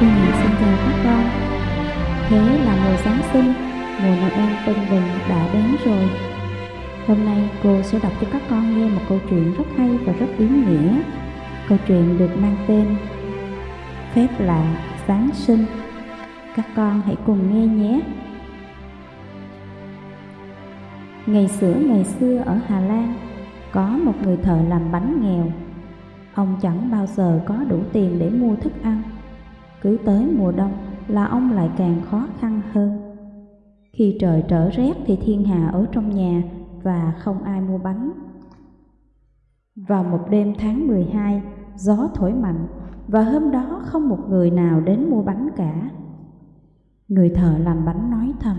Cô Nhị xin chào các con Thế là mùa Giáng sinh, mùa Noel tân bình đã đến rồi. Hôm nay cô sẽ đọc cho các con nghe một câu chuyện rất hay và rất ý nghĩa. Câu chuyện được mang tên Phép lạ Giáng sinh. Các con hãy cùng nghe nhé. Ngày xưa ngày xưa ở Hà Lan Có một người thợ làm bánh nghèo. Ông chẳng bao giờ có đủ tiền để mua thức ăn cứ tới mùa đông là ông lại càng khó khăn hơn. Khi trời trở rét thì thiên hà ở trong nhà và không ai mua bánh. Vào một đêm tháng 12, gió thổi mạnh và hôm đó không một người nào đến mua bánh cả. Người thợ làm bánh nói thầm,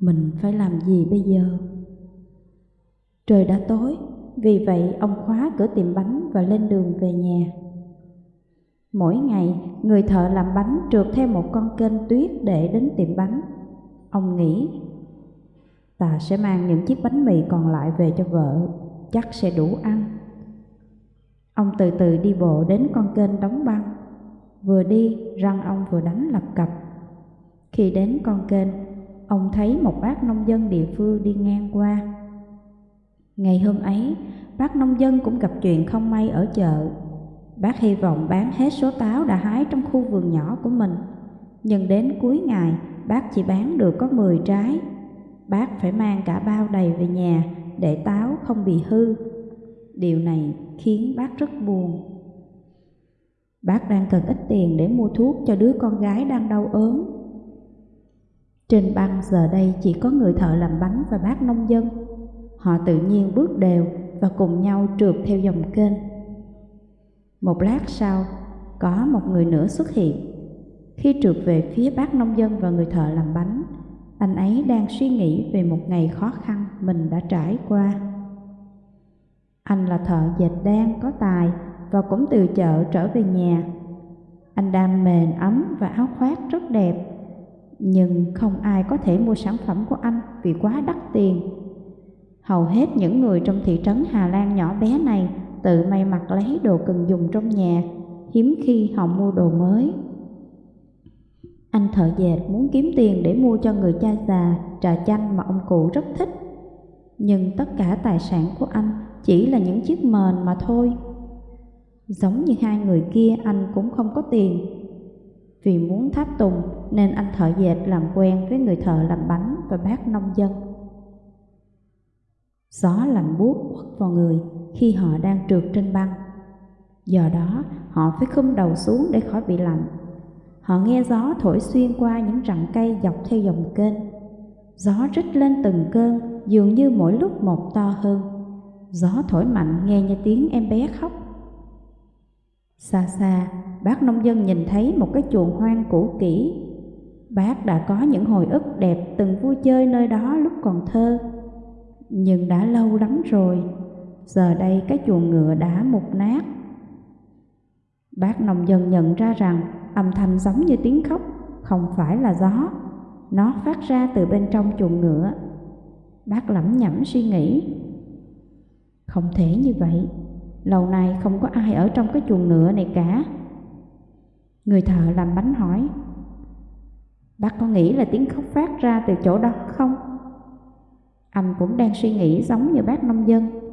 mình phải làm gì bây giờ? Trời đã tối, vì vậy ông khóa cửa tiệm bánh và lên đường về nhà. Mỗi ngày, người thợ làm bánh trượt theo một con kênh tuyết để đến tiệm bánh. Ông nghĩ, ta sẽ mang những chiếc bánh mì còn lại về cho vợ, chắc sẽ đủ ăn. Ông từ từ đi bộ đến con kênh đóng băng. Vừa đi, răng ông vừa đánh lập cập. Khi đến con kênh, ông thấy một bác nông dân địa phương đi ngang qua. Ngày hôm ấy, bác nông dân cũng gặp chuyện không may ở chợ Bác hy vọng bán hết số táo đã hái trong khu vườn nhỏ của mình. Nhưng đến cuối ngày, bác chỉ bán được có 10 trái. Bác phải mang cả bao đầy về nhà để táo không bị hư. Điều này khiến bác rất buồn. Bác đang cần ít tiền để mua thuốc cho đứa con gái đang đau ốm. Trên băng giờ đây chỉ có người thợ làm bánh và bác nông dân. Họ tự nhiên bước đều và cùng nhau trượt theo dòng kênh. Một lát sau, có một người nữa xuất hiện. Khi trượt về phía bác nông dân và người thợ làm bánh, anh ấy đang suy nghĩ về một ngày khó khăn mình đã trải qua. Anh là thợ dệt đan có tài và cũng từ chợ trở về nhà. Anh đam mền ấm và áo khoác rất đẹp, nhưng không ai có thể mua sản phẩm của anh vì quá đắt tiền. Hầu hết những người trong thị trấn Hà Lan nhỏ bé này tự may mặc lấy đồ cần dùng trong nhà, hiếm khi họ mua đồ mới. Anh thợ dệt muốn kiếm tiền để mua cho người cha già trà chanh mà ông cụ rất thích. Nhưng tất cả tài sản của anh chỉ là những chiếc mền mà thôi. Giống như hai người kia anh cũng không có tiền. Vì muốn tháp tùng nên anh thợ dệt làm quen với người thợ làm bánh và bác nông dân. Gió lạnh buốt quất vào người khi họ đang trượt trên băng. Do đó, họ phải khum đầu xuống để khỏi bị lạnh. Họ nghe gió thổi xuyên qua những rặng cây dọc theo dòng kênh. Gió rít lên từng cơn, dường như mỗi lúc một to hơn. Gió thổi mạnh nghe như tiếng em bé khóc. Xa xa, bác nông dân nhìn thấy một cái chuồng hoang cũ kỹ. Bác đã có những hồi ức đẹp từng vui chơi nơi đó lúc còn thơ. Nhưng đã lâu lắm rồi, giờ đây cái chuồng ngựa đã mục nát. Bác nông dân nhận ra rằng âm thanh giống như tiếng khóc, không phải là gió, nó phát ra từ bên trong chuồng ngựa. Bác lẩm nhẩm suy nghĩ, không thể như vậy, lâu nay không có ai ở trong cái chuồng ngựa này cả. Người thợ làm bánh hỏi, bác có nghĩ là tiếng khóc phát ra từ chỗ đó không? Anh cũng đang suy nghĩ giống như bác nông dân.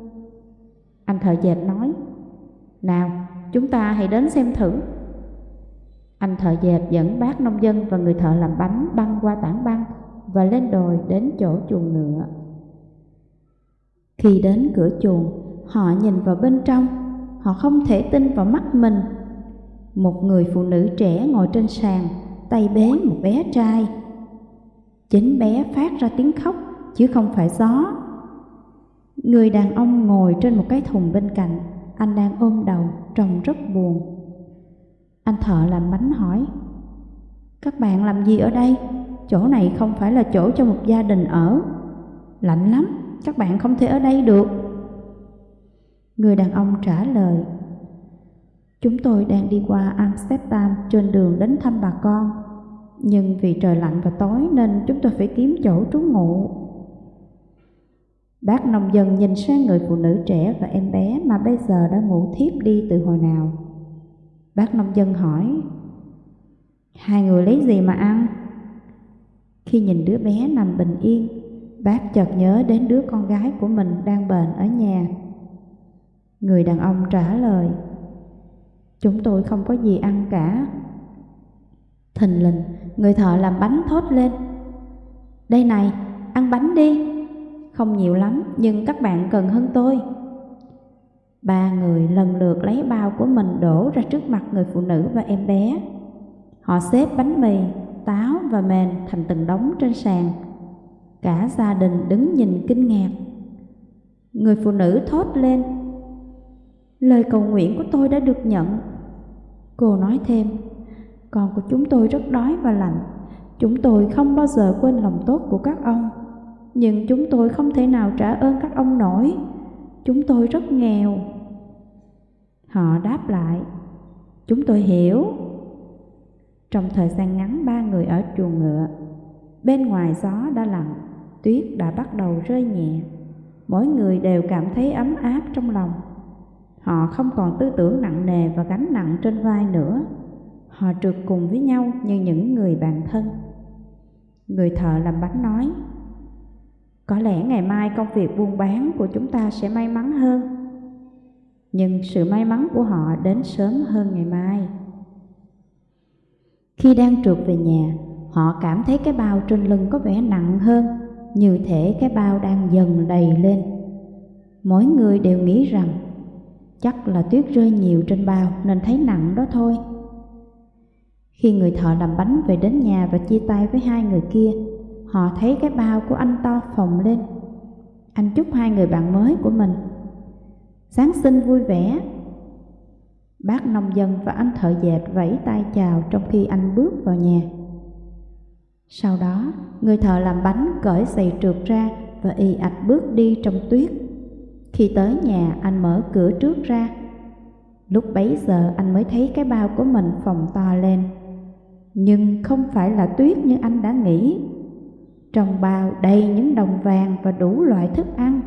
Anh thợ dệt nói, nào chúng ta hãy đến xem thử. Anh thợ dệt dẫn bác nông dân và người thợ làm bánh băng qua tảng băng và lên đồi đến chỗ chuồng ngựa. Khi đến cửa chuồng, họ nhìn vào bên trong, họ không thể tin vào mắt mình. Một người phụ nữ trẻ ngồi trên sàn, tay bế một bé trai. Chính bé phát ra tiếng khóc chứ không phải gió. Người đàn ông ngồi trên một cái thùng bên cạnh, anh đang ôm đầu, trông rất buồn. Anh thợ làm bánh hỏi, Các bạn làm gì ở đây? Chỗ này không phải là chỗ cho một gia đình ở. Lạnh lắm, các bạn không thể ở đây được. Người đàn ông trả lời, Chúng tôi đang đi qua Amsterdam trên đường đến thăm bà con. Nhưng vì trời lạnh và tối nên chúng tôi phải kiếm chỗ trú ngụ. Bác nông dân nhìn sang người phụ nữ trẻ và em bé mà bây giờ đã ngủ thiếp đi từ hồi nào. Bác nông dân hỏi, Hai người lấy gì mà ăn? Khi nhìn đứa bé nằm bình yên, bác chợt nhớ đến đứa con gái của mình đang bệnh ở nhà. Người đàn ông trả lời, Chúng tôi không có gì ăn cả. Thình lình, người thợ làm bánh thốt lên. Đây này, ăn bánh đi. Không nhiều lắm, nhưng các bạn cần hơn tôi. Ba người lần lượt lấy bao của mình đổ ra trước mặt người phụ nữ và em bé. Họ xếp bánh mì, táo và mền thành từng đống trên sàn. Cả gia đình đứng nhìn kinh ngạc. Người phụ nữ thốt lên. Lời cầu nguyện của tôi đã được nhận. Cô nói thêm, con của chúng tôi rất đói và lạnh. Chúng tôi không bao giờ quên lòng tốt của các ông. Nhưng chúng tôi không thể nào trả ơn các ông nổi. Chúng tôi rất nghèo. Họ đáp lại, chúng tôi hiểu. Trong thời gian ngắn ba người ở chuồng ngựa, bên ngoài gió đã lặng, tuyết đã bắt đầu rơi nhẹ. Mỗi người đều cảm thấy ấm áp trong lòng. Họ không còn tư tưởng nặng nề và gánh nặng trên vai nữa. Họ trượt cùng với nhau như những người bạn thân. Người thợ làm bánh nói, có lẽ ngày mai công việc buôn bán của chúng ta sẽ may mắn hơn. Nhưng sự may mắn của họ đến sớm hơn ngày mai. Khi đang trượt về nhà, họ cảm thấy cái bao trên lưng có vẻ nặng hơn, như thể cái bao đang dần đầy lên. Mỗi người đều nghĩ rằng chắc là tuyết rơi nhiều trên bao nên thấy nặng đó thôi. Khi người thợ làm bánh về đến nhà và chia tay với hai người kia, họ thấy cái bao của anh to phồng lên. Anh chúc hai người bạn mới của mình. Giáng sinh vui vẻ. Bác nông dân và anh thợ dệt vẫy tay chào trong khi anh bước vào nhà. Sau đó, người thợ làm bánh cởi giày trượt ra và y ạch bước đi trong tuyết. Khi tới nhà, anh mở cửa trước ra. Lúc bấy giờ anh mới thấy cái bao của mình phồng to lên. Nhưng không phải là tuyết như anh đã nghĩ. Trong bao đầy những đồng vàng và đủ loại thức ăn.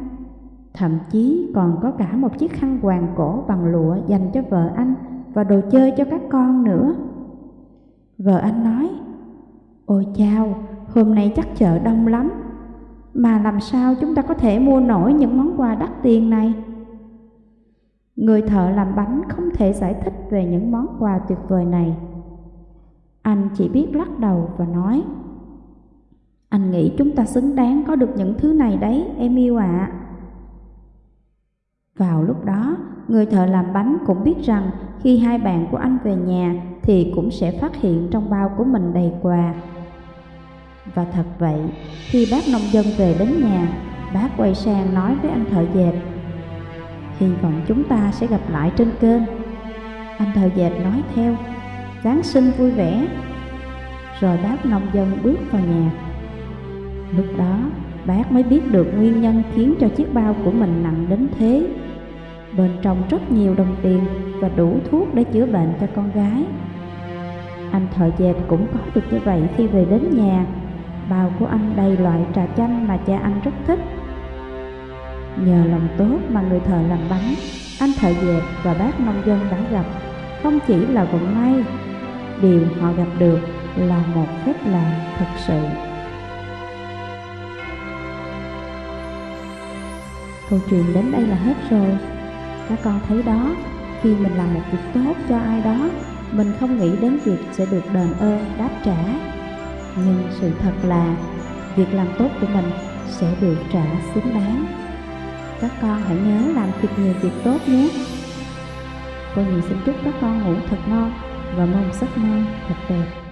Thậm chí còn có cả một chiếc khăn quàng cổ bằng lụa dành cho vợ anh và đồ chơi cho các con nữa. Vợ anh nói, Ôi chao, hôm nay chắc chợ đông lắm, mà làm sao chúng ta có thể mua nổi những món quà đắt tiền này? Người thợ làm bánh không thể giải thích về những món quà tuyệt vời này. Anh chỉ biết lắc đầu và nói, anh nghĩ chúng ta xứng đáng có được những thứ này đấy, em yêu ạ. À. Vào lúc đó, người thợ làm bánh cũng biết rằng khi hai bạn của anh về nhà thì cũng sẽ phát hiện trong bao của mình đầy quà. Và thật vậy, khi bác nông dân về đến nhà, bác quay sang nói với anh thợ dệt Hy vọng chúng ta sẽ gặp lại trên kênh Anh thợ dệt nói theo Giáng sinh vui vẻ Rồi bác nông dân bước vào nhà Lúc đó, bác mới biết được nguyên nhân khiến cho chiếc bao của mình nặng đến thế. Bên trong rất nhiều đồng tiền và đủ thuốc để chữa bệnh cho con gái. Anh thợ dệt cũng có được như vậy khi về đến nhà. Bao của anh đầy loại trà chanh mà cha anh rất thích. Nhờ lòng tốt mà người thợ làm bánh, Anh thợ dệt và bác nông dân đã gặp. Không chỉ là vận may, Điều họ gặp được là một phép lạ thật sự. Câu chuyện đến đây là hết rồi Các con thấy đó, Khi mình làm một việc tốt cho ai đó, Mình không nghĩ đến việc sẽ được đền ơn, đáp trả Nhưng sự thật là, Việc làm tốt của mình sẽ được trả xứng đáng các con hãy nhớ làm thật nhiều việc tốt nhé. Cô Nhi xin chúc các con ngủ thật ngon và mong giấc mơ thật đẹp.